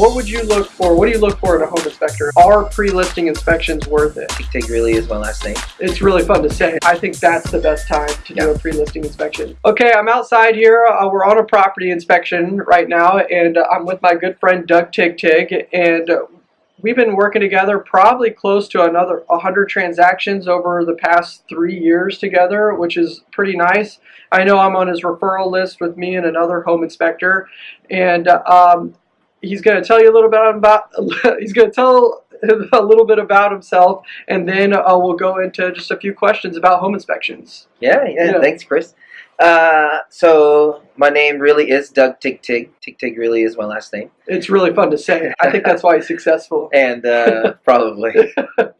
What would you look for? What do you look for in a home inspector? Are pre-listing inspections worth it? Tig really is my last name. It's really fun to say. I think that's the best time to do a pre-listing inspection. Okay, I'm outside here. Uh, we're on a property inspection right now, and uh, I'm with my good friend Doug Tig Tig, and uh, we've been working together probably close to another 100 transactions over the past three years together, which is pretty nice. I know I'm on his referral list with me and another home inspector, and um, he's going to tell you a little bit about. he's going to tell a little bit about himself, and then uh, we'll go into just a few questions about home inspections. Yeah, yeah, Yeah. thanks, Chris. Uh, so my name really is Doug Tig Tig. Tig Tig really is my last name, It's really fun to say. I think that's why he's successful. and uh, probably.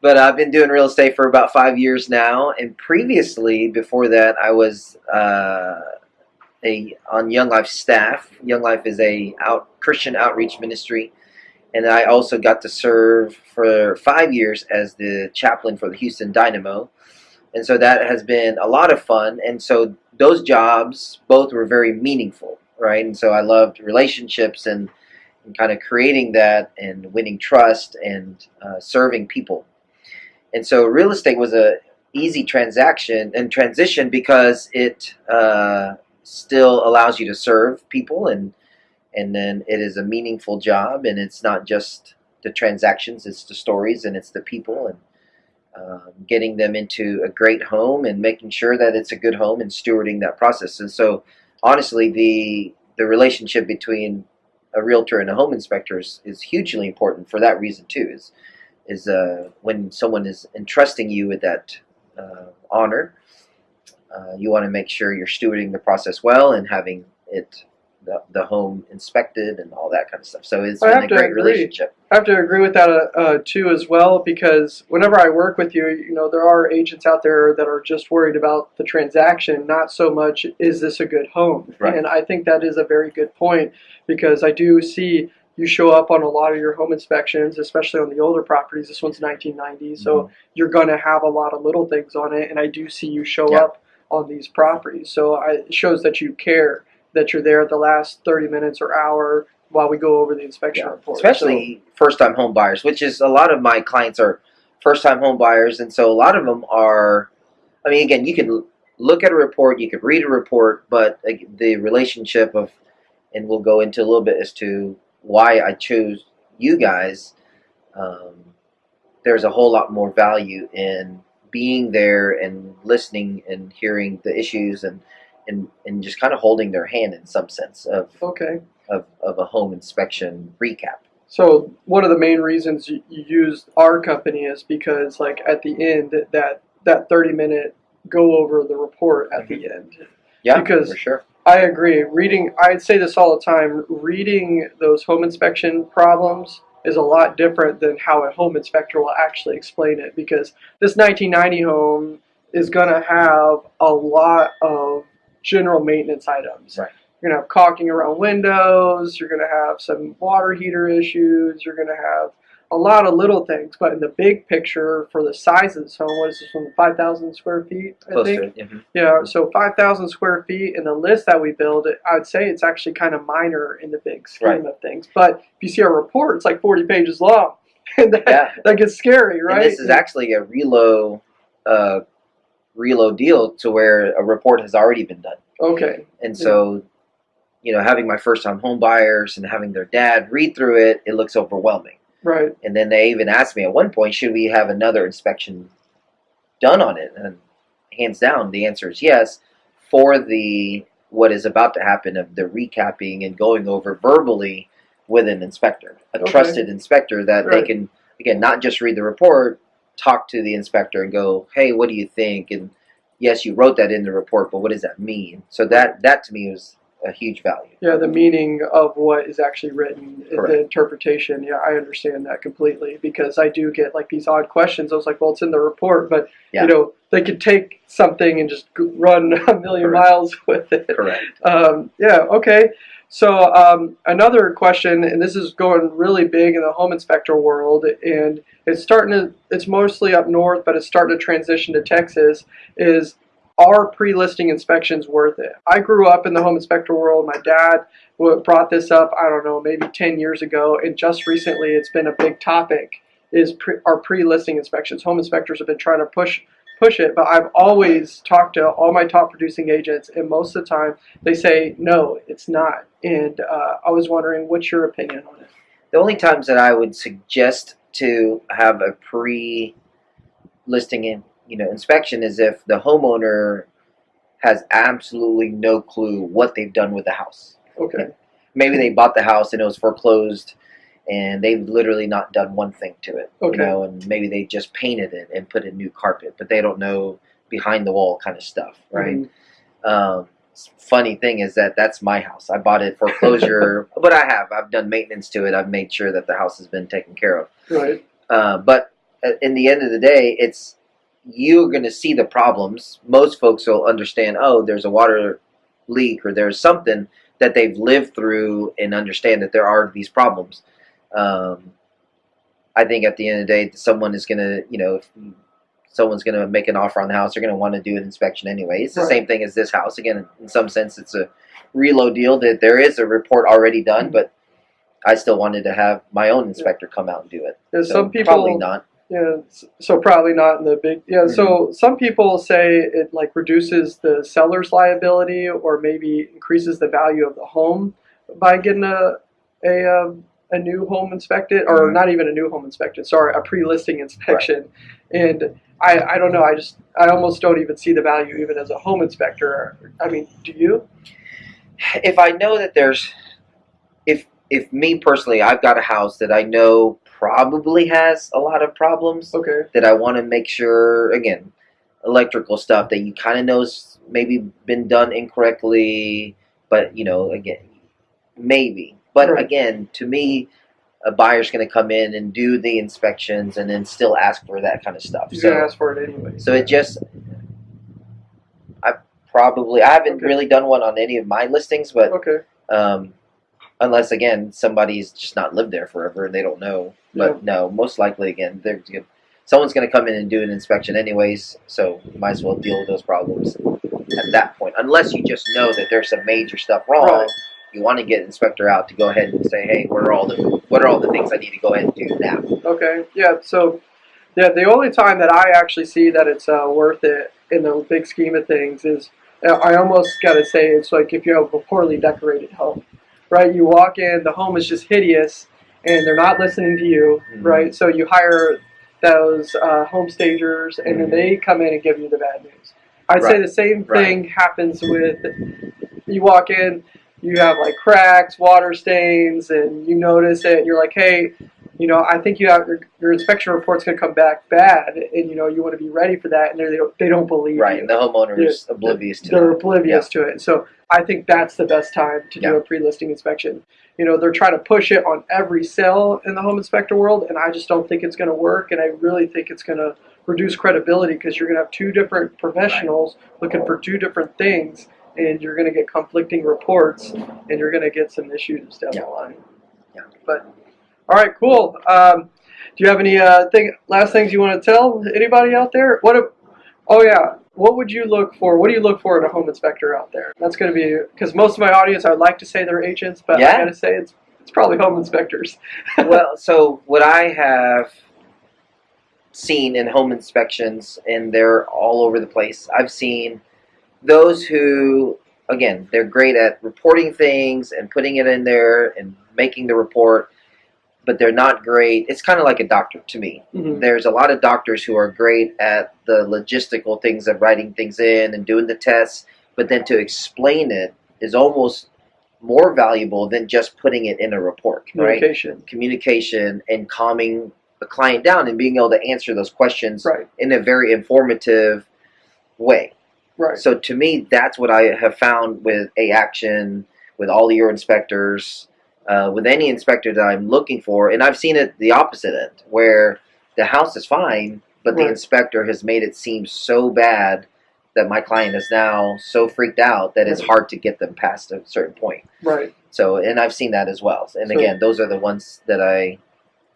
But I've been doing real estate for about five years now, and previously, before that, I was uh, a on Young Life staff. Young Life is a out Christian outreach ministry, and I also got to serve for five years as the chaplain for the Houston Dynamo, and so that has been a lot of fun. And so those jobs both were very meaningful, right? And so I loved relationships and, and kind of creating that and winning trust and uh, serving people. And so real estate was a easy transaction and transition because it uh, still allows you to serve people and and then it is a meaningful job and it's not just the transactions it's the stories and it's the people and um, getting them into a great home and making sure that it's a good home and stewarding that process. And so honestly the the relationship between a realtor and a home inspector is, is hugely important for that reason too is is uh, when someone is entrusting you with that uh, honor uh, you want to make sure you're stewarding the process well and having it the, the home inspected and all that kind of stuff so it's I been a great agree. relationship I have to agree with that uh, uh, too as well because whenever I work with you, you know, there are agents out there that are just worried about the transaction, not so much is this a good home. Right. And I think that is a very good point because I do see you show up on a lot of your home inspections, especially on the older properties. This one's 1990, so you're going to have a lot of little things on it, and I do see you show Yeah. up on these properties. So I, it shows that you care that you're there the last 30 minutes or hour while we go over the inspection Yeah, report. especially first-time home buyers, which is a lot of my clients are first-time home buyers, and so a lot of them are. I mean, again, you can look at a report, you could read a report, but the relationship of, and we'll go into a little bit as to why I chose you guys. Um, there's a whole lot more value in being there and listening and hearing the issues and and, and just kind of holding their hand in some sense of, okay. of, of a home inspection recap. So one of the main reasons you, you use our company is because, like, at the end, that that 30 minute go over the report at the mm-hmm. end. Yeah, Because- for sure. I agree. Reading, I'd say this all the time. Reading those home inspection problems is a lot different than how a home inspector will actually explain it. Because this 1990 home is going to have a lot of general maintenance items. Right. You're going to have caulking around windows. You're going to have some water heater issues. You're going to have a lot of little things. But in the big picture, for the size of this home, what is this one? 5,000 square feet, I Close think. to it. mhm. Yeah, so 5,000 square feet in the list that we build, I'd say it's actually kind of minor in the big scheme Right. of things. But if you see our report, it's like 40 pages long. And that, Yeah. that gets scary, right? And this is actually a relo, uh, relo deal to where a report has already been done. Okay. And so, you know, having my first time home buyers and having their dad read through it, it looks overwhelming. Right. And then they even asked me at one point, should we have another inspection done on it? And hands down, the answer is yes. For the what is about to happen of the recapping and going over verbally with an inspector, a Okay. trusted inspector that they can again not just read the report, talk to the inspector and go, hey, what do you think? And yes, you wrote that in the report, but what does that mean? So that that to me was a huge value. Yeah, the meaning of what is actually written, Correct. the interpretation. Yeah, I understand that completely because I do get like these odd questions. I was like, well, it's in the report, but Yeah. you know, they could take something and just run a million Correct. miles with it. Correct. Um, yeah, okay. So um, another question, and this is going really big in the home inspector world, and it's starting to, it's mostly up north, but it's starting to transition to Texas, is are pre-listing inspections worth it? I grew up in the home inspector world. My dad brought this up. I don't know, maybe ten years ago, and just recently, it's been a big topic. Is pre, are pre-listing inspections? Home inspectors have been trying to push push it, but I've always talked to all my top producing agents, and most of the time they say no, it's not. And uh, I was wondering, what's your opinion on it? The only times that I would suggest to have a pre-listing in, you know, inspection is if the homeowner has absolutely no clue what they've done with the house. Okay, Maybe they bought the house and it was foreclosed, and they've literally not done one thing to it. Okay. You know, and maybe they just painted it and put in new carpet, but they don't know behind the wall kind of stuff, right? Mhm. Um, funny thing is that that's my house. I bought it foreclosure, but I have. I've done maintenance to it. I've made sure that the house has been taken care of. right, Uh, but in the end of the day, it's you're going to see the problems. Most folks will understand. Oh, there's a water leak or there's something that they've lived through and understand that there are these problems. Um, I think at the end of the day, someone is going to, you know, if someone's going to make an offer on the house, they're going to want to do an inspection anyway. It's the Right. same thing as this house. Again, in some sense, it's a relo deal that there is a report already done, but I still wanted to have my own inspector come out and do it. There's So some people probably not. Yeah, so probably not in the big. Yeah, so Mm-hmm. some people say it like reduces the seller's liability or maybe increases the value of the home by getting a a um, a new home inspected or Mhm. not even a new home inspected. Sorry, a pre-listing inspection. And I I don't know. I just I almost don't even see the value even as a home inspector. I mean, do you? if I know that there's if if me personally I've got a house that I know probably has a lot of problems Okay. that I want to make sure again electrical stuff that you kind of knows maybe been done incorrectly but you know again maybe but Right. again to me a buyer's going to come in and do the inspections and then still ask for that kind of stuff You're so ask for it anyway. so it just, I probably I haven't Okay. really done one on any of my listings, but Okay. um, unless again somebody's just not lived there forever and they don't know. But no, most likely again they're. Someone's going to come in and do an inspection anyways, so you might as well deal with those problems at that point. Unless you just know that there's some major stuff wrong, Right. you want to get an inspector out to go ahead and say, hey, what are all the what are all the things I need to go ahead and do now? Okay, yeah, so yeah, the only time that I actually see that it's uh, worth it in the big scheme of things is uh, I almost got to say it's like if you have a poorly decorated home, right? You walk in, the home is just hideous, and they're not listening to you, Mhm. right? So you hire those uh, home stagers, and then Mhm. they come in and give you the bad news. I'd say the same Right. thing happens with you walk in, you have like cracks, water stains, and you notice it. And you're like, hey, you know, I think you have your, your inspection report's going to come back bad, and you know you want to be ready for that. And they don't they don't believe Right, you. and the homeowner is oblivious to They're it. oblivious to it. So I think that's the best time to do Yeah. a pre-listing inspection. You know, they're trying to push it on every sale in the home inspector world, and I just don't think it's going to work. And I really think it's going to reduce credibility because you're going to have two different professionals looking for two different things, and you're going to get conflicting reports, and you're going to get some issues down Yeah. the line. Yeah. But all right, cool. Um, do you have any uh, thing last things you want to tell anybody out there? What? If, oh yeah. What would you look for? What do you look for in a home inspector out there? That's going to be because most of my audience, I'd like to say they're agents, but I Yeah. got to say it's it's probably home inspectors. well, so what I have seen in home inspections, and they're all over the place. I've seen those who, again, they're great at reporting things and putting it in there and making the report, but they're not great. It's kind of like a doctor to me. Mhm. There's a lot of doctors who are great at the logistical things of writing things in and doing the tests, but then to explain it is almost more valuable than just putting it in a report, right? Communication. communication and calming the client down and being able to answer those questions Right. in a very informative way. Right. So to me, that's what I have found with a action, with all your inspectors, uh, with any inspector that I'm looking for, and I've seen it the opposite end, where the house is fine, but the inspector has made it seem so bad that my client is now so freaked out that it's hard to get them past a certain point. Right. So, and I've seen that as well. And So- again, those are the ones that I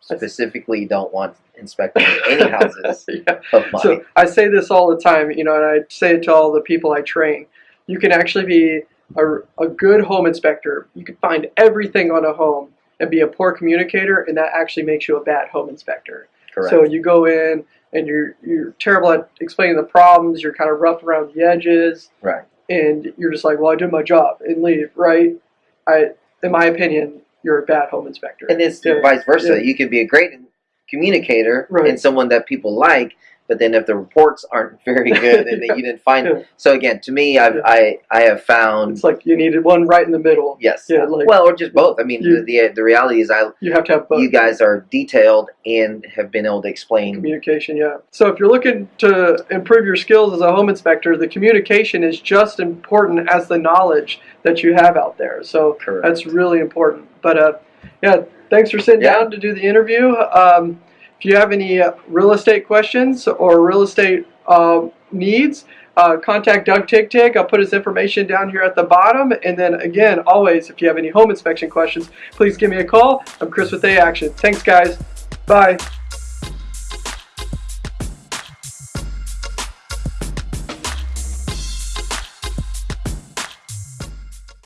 specifically don't want inspecting any houses yeah. of mine. So I say this all the time, you know, and I say it to all the people I train. You can actually be a, a good home inspector. You can find everything on a home and be a poor communicator, and that actually makes you a bad home inspector. Correct. So you go in and you're you're terrible at explaining the problems. You're kind of rough around the edges, right. and you're just like, "Well, I did my job," and leave. Right? I, in my opinion, you're a bad home inspector. And it's Yeah. vice versa. Yeah. You can be a great communicator Right. and someone that people like, but then if the reports aren't very good and that you didn't find Yeah. so again, to me, I've, Yeah. I I have found It's like you needed one right in the middle. yes, Yeah, like well, or just both. I mean, You- the, the the reality is, I you have to have both. you guys are detailed and have been able to explain. Communication, yeah. So if you're looking to improve your skills as a home inspector, the communication is just important as the knowledge that you have out there. So Correct. that's really important. But uh, yeah, thanks for sitting Yeah. down to do the interview. Um, if you have any uh, real estate questions or real estate um, needs, uh, contact Doug Tig Tig. I'll put his information down here at the bottom. And then again, always, if you have any home inspection questions, please give me a call. I'm Chris with A Action. Thanks, guys. Bye.